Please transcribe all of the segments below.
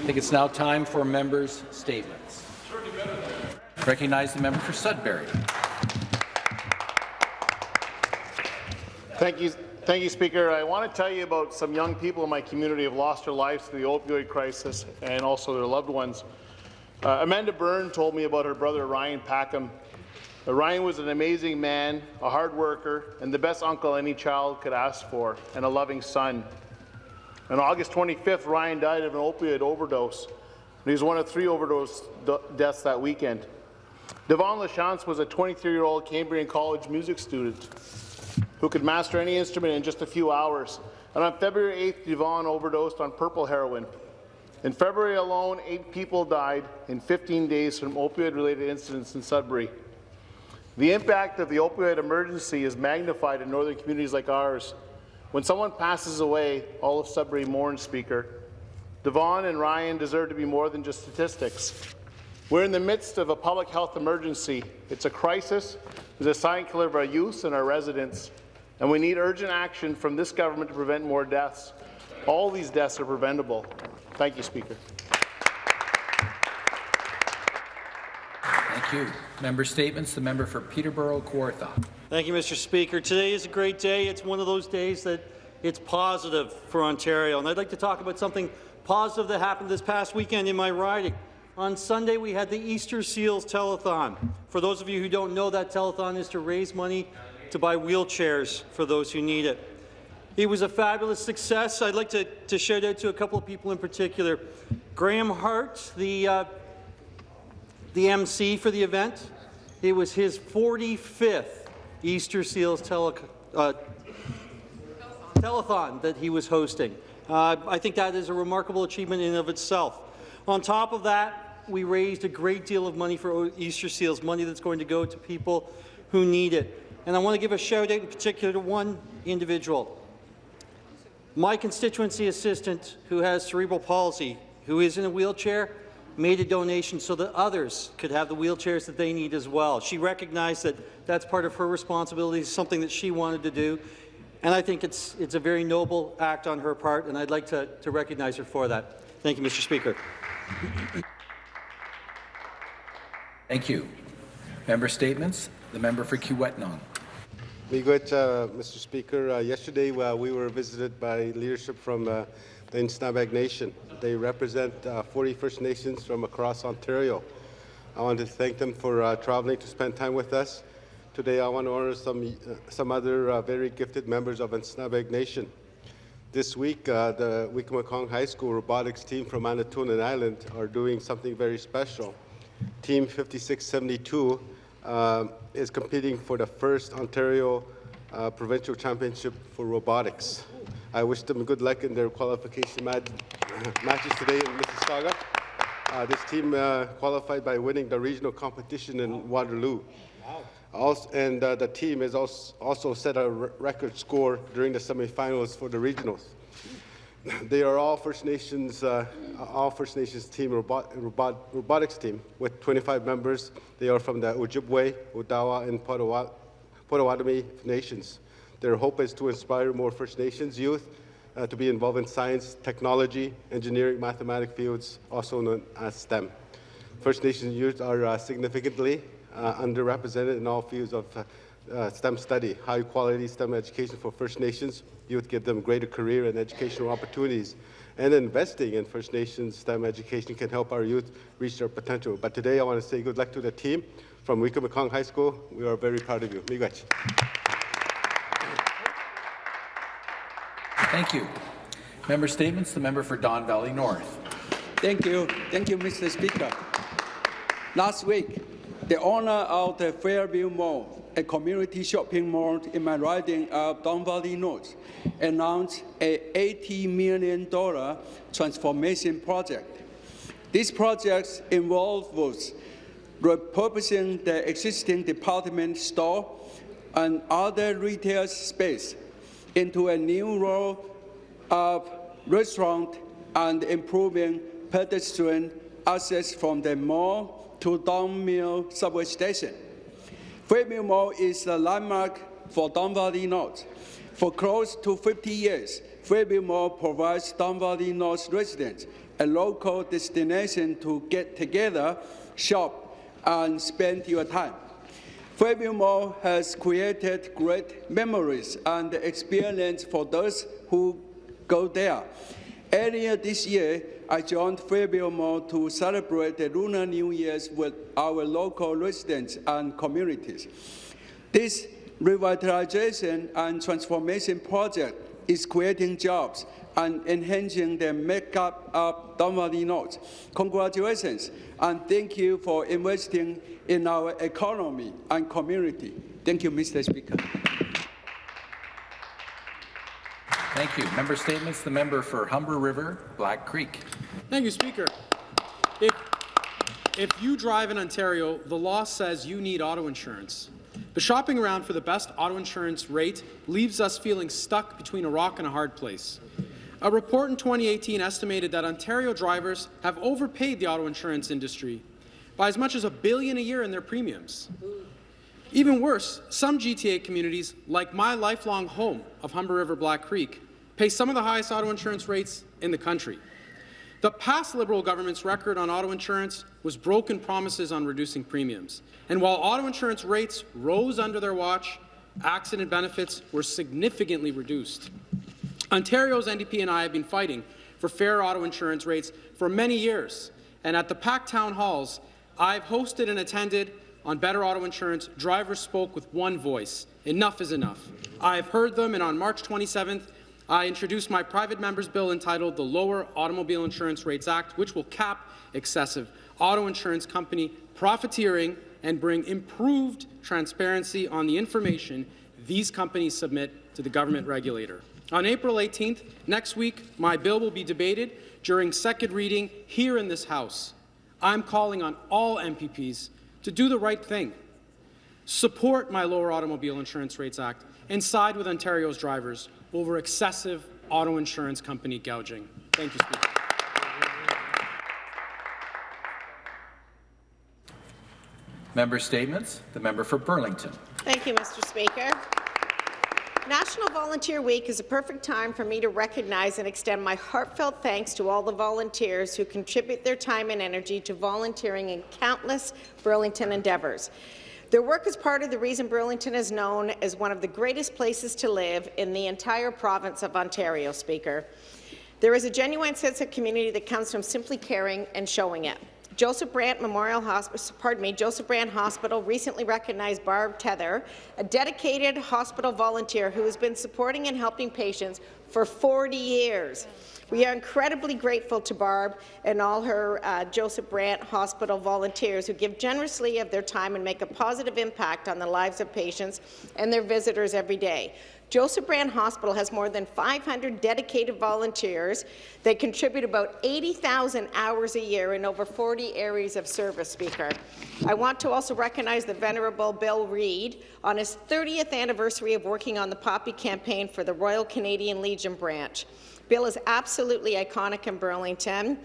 I think it's now time for members' statements. Recognize the member for Sudbury. Thank you, thank you, Speaker. I want to tell you about some young people in my community who have lost their lives to the opioid crisis and also their loved ones. Uh, Amanda Byrne told me about her brother Ryan Packham. Uh, Ryan was an amazing man, a hard worker, and the best uncle any child could ask for, and a loving son. On August 25th, Ryan died of an opioid overdose. He was one of three overdose deaths that weekend. Devon Lachance was a 23-year-old Cambrian College music student who could master any instrument in just a few hours. And on February 8th, Devon overdosed on purple heroin. In February alone, eight people died in 15 days from opioid-related incidents in Sudbury. The impact of the opioid emergency is magnified in northern communities like ours. When someone passes away, all of Sudbury mourns, Speaker. Devon and Ryan deserve to be more than just statistics. We're in the midst of a public health emergency. It's a crisis. It's a silent killer of our youth and our residents and we need urgent action from this government to prevent more deaths. All these deaths are preventable. Thank you, Speaker. You. Member statements. The member for Peterborough Kawartha. Thank you, Mr. Speaker. Today is a great day. It's one of those days that it's positive for Ontario. And I'd like to talk about something positive that happened this past weekend in my riding. On Sunday, we had the Easter Seals Telethon. For those of you who don't know, that telethon is to raise money to buy wheelchairs for those who need it. It was a fabulous success. I'd like to, to shout out to a couple of people in particular. Graham Hart, the, uh, the MC for the event. It was his 45th Easter Seals tele, uh, telethon that he was hosting. Uh, I think that is a remarkable achievement in and of itself. On top of that, we raised a great deal of money for Easter Seals, money that's going to go to people who need it. And I want to give a shout out in particular to one individual. My constituency assistant who has cerebral palsy, who is in a wheelchair, made a donation so that others could have the wheelchairs that they need as well. She recognized that that's part of her responsibility, something that she wanted to do, and I think it's, it's a very noble act on her part, and I'd like to, to recognize her for that. Thank you, Mr. Speaker. Thank you. Member statements. The member for Kiiwetinoong. Miigwech, uh, Mr. Speaker. Uh, yesterday, uh, we were visited by leadership from uh, the Anishinabek Nation. They represent uh, 40 First Nations from across Ontario. I want to thank them for uh, traveling to spend time with us. Today, I want to honor some, some other very gifted members of Anishinabek Nation. This week, the Wiikwemkoong High School robotics team from Manitoulin Island are doing something very special. Team 5672 uh, is competing for the first Ontario uh, Provincial Championship for Robotics. I wish them good luck in their qualification mat matches today in Mississauga. Uh, this team uh, qualified by winning the regional competition in Waterloo. Also, and uh, the team has also, also set a record score during the semifinals for the regionals. They are all First Nations, uh, all First Nations team, robot, robot, robotics team, with 25 members. They are from the Ojibwe, Odawa, and Potawatomi nations. Their hope is to inspire more First Nations youth uh, to be involved in science, technology, engineering, mathematics fields, also known as STEM. First Nations youth are uh, significantly uh, underrepresented in all fields of uh, STEM study, high quality STEM education for First Nations youth, give them greater career and educational opportunities. And investing in First Nations STEM education can help our youth reach their potential. But today I want to say good luck to the team from Wiikwemkoong High School. We are very proud of you. Miigwech. Thank you. Member statements. The member for Don Valley North. Thank you. Thank you, Mr. Speaker. Last week, the owner of the Fairview Mall a community shopping mall in my riding of Don Valley North, announced a $80 million transformation project. This project involves repurposing the existing department store and other retail space into a new role of restaurant and improving pedestrian access from the mall to Don Mill subway station. Fairview Mall is a landmark for Don Valley North. For close to 50 years, Fairview Mall provides Don Valley North residents a local destination to get together, shop, and spend your time. Fairview Mall has created great memories and experience for those who go there. Earlier this year, I joined Fairview Mall to celebrate the Lunar New Year's with our local residents and communities. This revitalization and transformation project is creating jobs and enhancing the makeup of Valley North. Congratulations, and thank you for investing in our economy and community. Thank you, Mr. Speaker. Thank you. Member statements. The member for Humber River, Black Creek. Thank you, Speaker. If, if you drive in Ontario, the law says you need auto insurance. But shopping around for the best auto insurance rate leaves us feeling stuck between a rock and a hard place. A report in 2018 estimated that Ontario drivers have overpaid the auto insurance industry by as much as a billion a year in their premiums. Even worse, some GTA communities, like my lifelong home of Humber River Black Creek, pay some of the highest auto insurance rates in the country. The past Liberal government's record on auto insurance was broken promises on reducing premiums. And while auto insurance rates rose under their watch, accident benefits were significantly reduced. Ontario's NDP and I have been fighting for fair auto insurance rates for many years, and at the packed town halls I've hosted and attended on better auto insurance, drivers spoke with one voice. Enough is enough. I've heard them, and on March 27th, I introduced my private member's bill entitled the Lower Automobile Insurance Rates Act, which will cap excessive auto insurance company profiteering and bring improved transparency on the information these companies submit to the government regulator. On April 18th, next week, my bill will be debated during second reading here in this House. I'm calling on all MPPs to do the right thing. Support my Lower Automobile Insurance Rates Act and side with Ontario's drivers over excessive auto insurance company gouging. Thank you, Speaker. Member statements. The member for Burlington. Thank you, Mr. Speaker. National Volunteer Week is a perfect time for me to recognize and extend my heartfelt thanks to all the volunteers who contribute their time and energy to volunteering in countless Burlington endeavours. Their work is part of the reason Burlington is known as one of the greatest places to live in the entire province of Ontario, Speaker. There is a genuine sense of community that comes from simply caring and showing it. Joseph Brant Memorial Hospital, pardon me, Joseph Brant Hospital recently recognized Barb Tether, a dedicated hospital volunteer who has been supporting and helping patients for 40 years. We are incredibly grateful to Barb and all her uh, Joseph Brant Hospital volunteers who give generously of their time and make a positive impact on the lives of patients and their visitors every day. Joseph Brant Hospital has more than 500 dedicated volunteers that contribute about 80,000 hours a year in over 40 areas of service, Speaker. I want to also recognize the Venerable Bill Reid on his 30th anniversary of working on the Poppy campaign for the Royal Canadian Legion branch. Bill is absolutely iconic in Burlington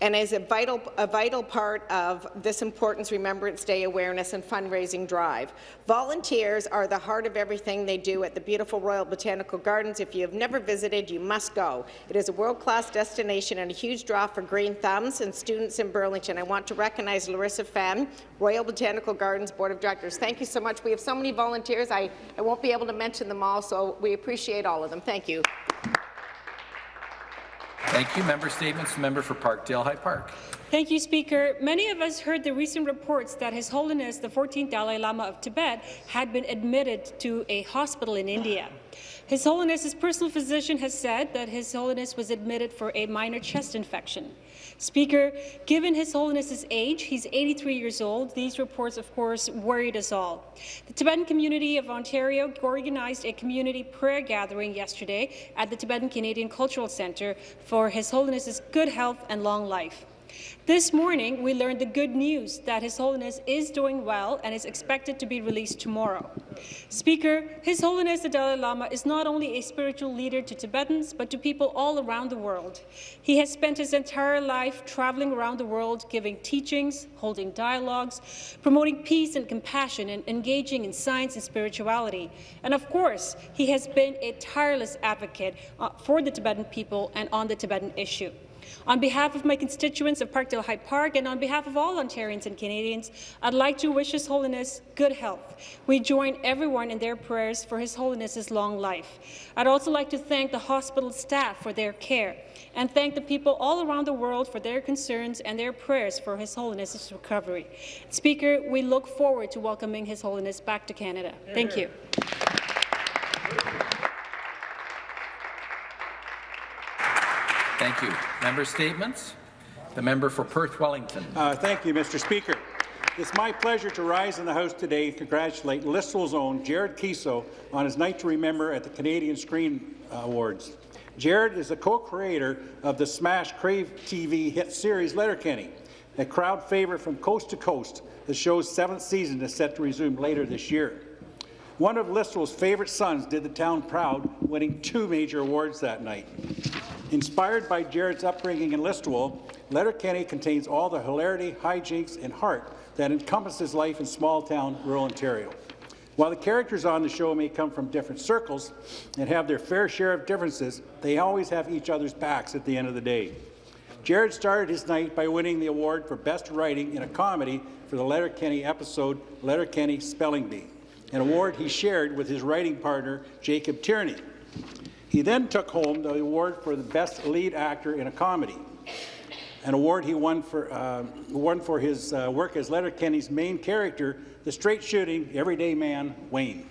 and is a vital, a vital part of this Importance Remembrance Day awareness and fundraising drive. Volunteers are the heart of everything they do at the beautiful Royal Botanical Gardens. If you have never visited, you must go. It is a world-class destination and a huge draw for green thumbs and students in Burlington. I want to recognize Larissa Fenn, Royal Botanical Gardens Board of Directors. Thank you so much. We have so many volunteers, I, I won't be able to mention them all, so we appreciate all of them. Thank you. Thank you. Member statements. Member for Parkdale High Park. Thank you, Speaker. Many of us heard the recent reports that His Holiness the 14th Dalai Lama of Tibet had been admitted to a hospital in India. His Holiness's personal physician has said that His Holiness was admitted for a minor chest infection. Speaker, given His Holiness's age, he's 83 years old, these reports, of course, worried us all. The Tibetan community of Ontario organized a community prayer gathering yesterday at the Tibetan Canadian Cultural Centre for His Holiness's good health and long life. This morning, we learned the good news that His Holiness is doing well and is expected to be released tomorrow. Speaker, His Holiness the Dalai Lama is not only a spiritual leader to Tibetans, but to people all around the world. He has spent his entire life traveling around the world, giving teachings, holding dialogues, promoting peace and compassion, and engaging in science and spirituality. And of course, he has been a tireless advocate uh, for the Tibetan people and on the Tibetan issue. On behalf of my constituents of Parkdale High Park and on behalf of all Ontarians and Canadians, I'd like to wish His Holiness good health. We join everyone in their prayers for His Holiness's long life. I'd also like to thank the hospital staff for their care and thank the people all around the world for their concerns and their prayers for His Holiness's recovery. Speaker, we look forward to welcoming His Holiness back to Canada. Thank you. Thank you. Member statements. The member for Perth Wellington. Uh, thank you, Mr. Speaker. It's my pleasure to rise in the House today and congratulate Listowel's own Jared Keeso on his Night to Remember at the Canadian Screen Awards. Jared is the co-creator of the smash Crave TV hit series Letterkenny, a crowd favourite from coast to coast. The show's seventh season is set to resume later this year. One of Listowel's favourite sons did the town proud, winning two major awards that night. Inspired by Jared's upbringing in Listowel, Letterkenny contains all the hilarity, hijinks, and heart that encompasses life in small-town rural Ontario. While the characters on the show may come from different circles and have their fair share of differences, they always have each other's backs at the end of the day. Jared started his night by winning the award for Best Writing in a Comedy for the Letterkenny episode Letterkenny Spelling Bee, an award he shared with his writing partner, Jacob Tierney. He then took home the award for the Best Lead Actor in a Comedy, an award he won for, uh, won for his uh, work as Letterkenny's main character, the straight-shooting, everyday man, Wayne.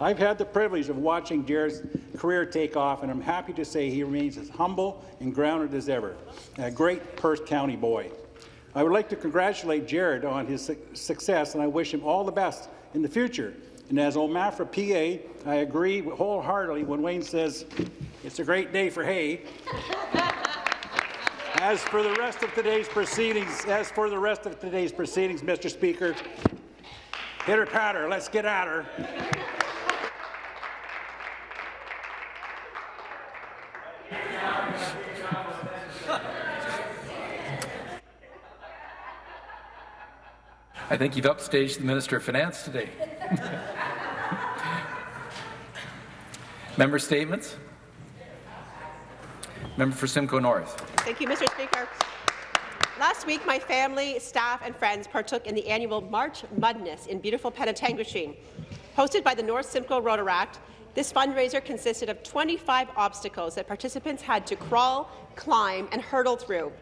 I've had the privilege of watching Jared's career take off, and I'm happy to say he remains as humble and grounded as ever, a great Perth County boy. I would like to congratulate Jared on his su success, and I wish him all the best in the future. And as Omafra PA, I agree wholeheartedly when Wayne says, it's a great day for hay. As for the rest of today's proceedings, as for the rest of today's proceedings, Mr. Speaker, hit her patter, let's get at her. I think you've upstaged the Minister of Finance today. Member statements. Member for Simcoe North. Thank you, Mr. Speaker. Last week, my family, staff and friends partook in the annual March Mudness in beautiful Penetanguishene. Hosted by the North Simcoe Rotaract, this fundraiser consisted of 25 obstacles that participants had to crawl, climb and hurdle through.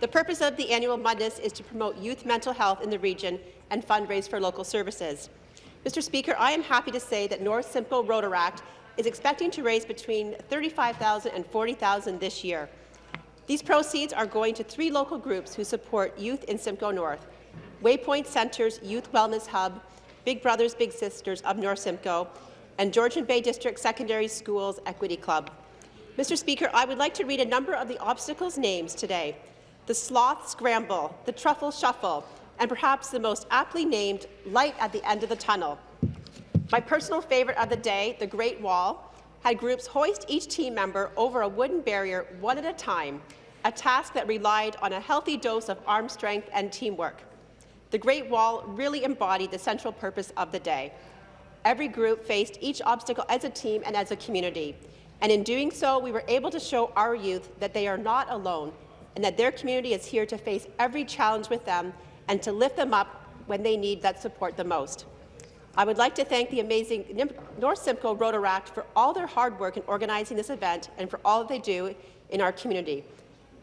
The purpose of the annual Mudness is to promote youth mental health in the region and fundraise for local services. Mr. Speaker, I am happy to say that North Simcoe Rotaract is expecting to raise between $35,000 and $40,000 this year. These proceeds are going to three local groups who support youth in Simcoe North, Waypoint Centre's Youth Wellness Hub, Big Brothers Big Sisters of North Simcoe, and Georgian Bay District Secondary Schools Equity Club. Mr. Speaker, I would like to read a number of the obstacles names today. The Sloth Scramble, the Truffle Shuffle, and perhaps the most aptly named Light at the End of the Tunnel. My personal favourite of the day, the Great Wall, had groups hoist each team member over a wooden barrier one at a time, a task that relied on a healthy dose of arm strength and teamwork. The Great Wall really embodied the central purpose of the day. Every group faced each obstacle as a team and as a community, and in doing so, we were able to show our youth that they are not alone and that their community is here to face every challenge with them and to lift them up when they need that support the most. I would like to thank the amazing North Simcoe Rotaract for all their hard work in organizing this event and for all that they do in our community.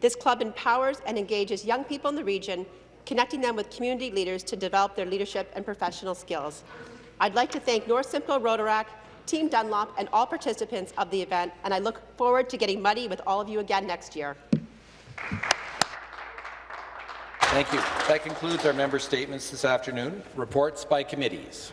This club empowers and engages young people in the region, connecting them with community leaders to develop their leadership and professional skills. I'd like to thank North Simcoe Rotaract, Team Dunlop, and all participants of the event, and I look forward to getting muddy with all of you again next year. Thank you. That concludes our member statements this afternoon. Reports by committees.